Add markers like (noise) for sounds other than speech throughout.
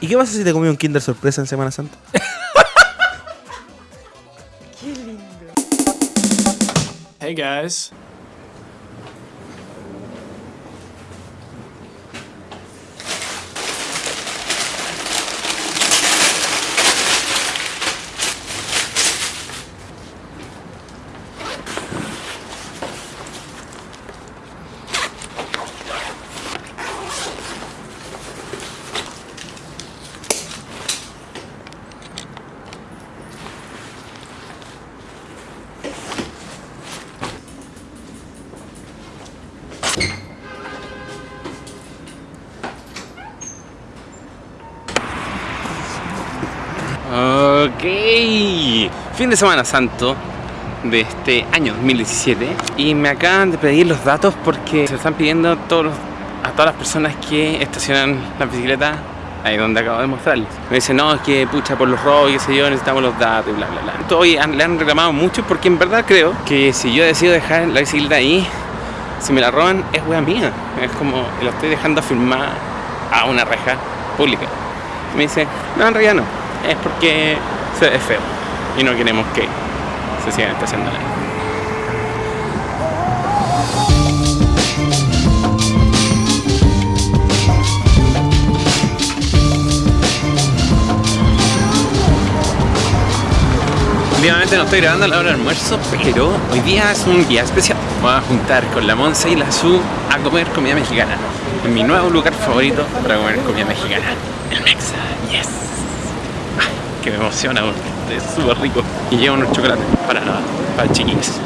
¿Y qué pasa si te comí un Kinder sorpresa en Semana Santa? Hey guys. Ok, fin de semana santo de este año 2017 y me acaban de pedir los datos porque se están pidiendo a todas las personas que estacionan la bicicleta ahí donde acabo de mostrarles. Me dicen, no, es que pucha por los robos qué sé yo, necesitamos los datos y bla bla bla. Hoy le han reclamado mucho porque en verdad creo que si yo decido dejar la bicicleta ahí, si me la roban es wea mía. Es como la estoy dejando firmar a una reja pública. Me dice, no, en realidad no. Es porque se- es feo y no queremos que se sigan estacionando ahí. Obviamente no estoy grabando a la hora del almuerzo, pero hoy día es un día especial. Voy a juntar con la Monza y la Su a comer comida mexicana. En mi nuevo lugar favorito para comer comida mexicana. El Mexa, yes. Que me emociona porque es súper rico. Y lleva unos chocolates para, para chiquillos.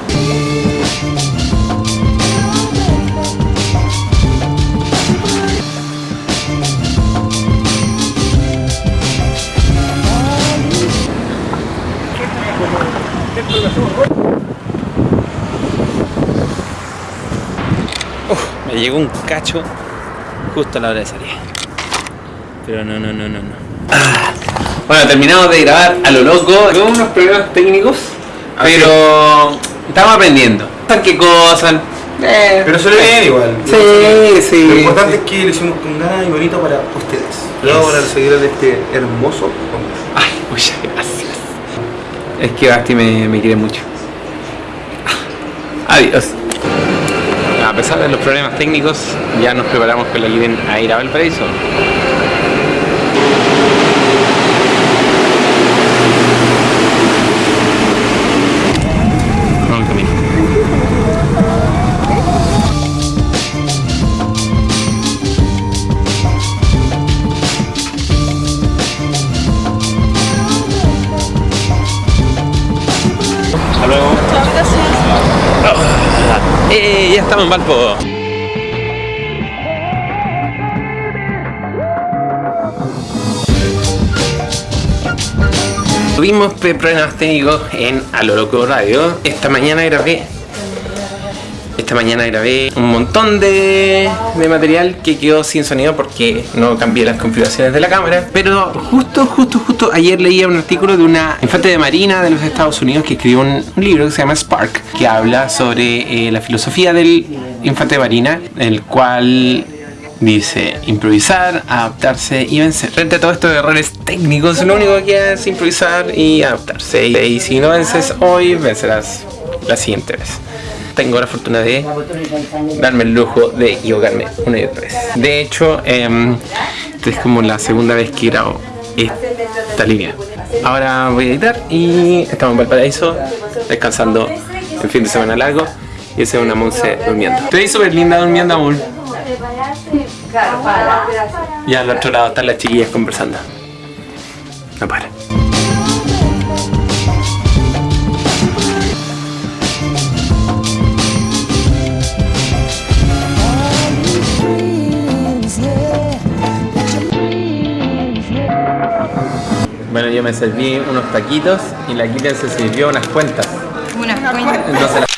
Me llegó un cacho justo a la hora de salir. Pero no, no, no, no, no. Bueno, terminamos de grabar a lo loco. Tuve unos problemas técnicos, pero estamos aprendiendo. ¿Sabes qué cosas? Eh, Pero se le ve bien igual. Sí, sí. Lo importante es que lo hicimos con ganas y bonito para ustedes. Luego para de este hermoso hombre. Ay, muchas gracias. Es que Basti me, me quiere mucho. (laughs) Adiós. A pesar de los problemas técnicos, ya nos preparamos con la Guiden a ir a Valparaíso. ¡Eh! Ya estamos en Valpo. Tuvimos problemas técnicos en A lo Loco Radio. Esta mañana grabé. Esta mañana grabé un montón de, de material que quedó sin sonido porque no cambié las configuraciones de la cámara. Pero justo, justo, justo ayer leía un artículo de una infante de marina de los Estados Unidos que escribió un, un libro que se llama Spark, que habla sobre eh, la filosofía del infante de marina, el cual Dice, improvisar, adaptarse y vencer. Frente a todos estos errores técnicos, lo único que es improvisar y adaptarse. Y si no vences hoy, vencerás la siguiente vez. Tengo la fortuna de darme el lujo de equivocarme una y otra vez. De hecho, em, esta es como la segunda vez que grabo esta línea. Ahora voy a editar y estamos en Valparaíso, descansando el fin de semana largo. Y esa es una Monse durmiendo. Te ves súper linda durmiendo, amor. Y al otro lado están las chiquillas conversando. No para. Bueno, yo me serví unos taquitos y la Kilian se sirvió unas cuentas. Unas cuentas. Entonces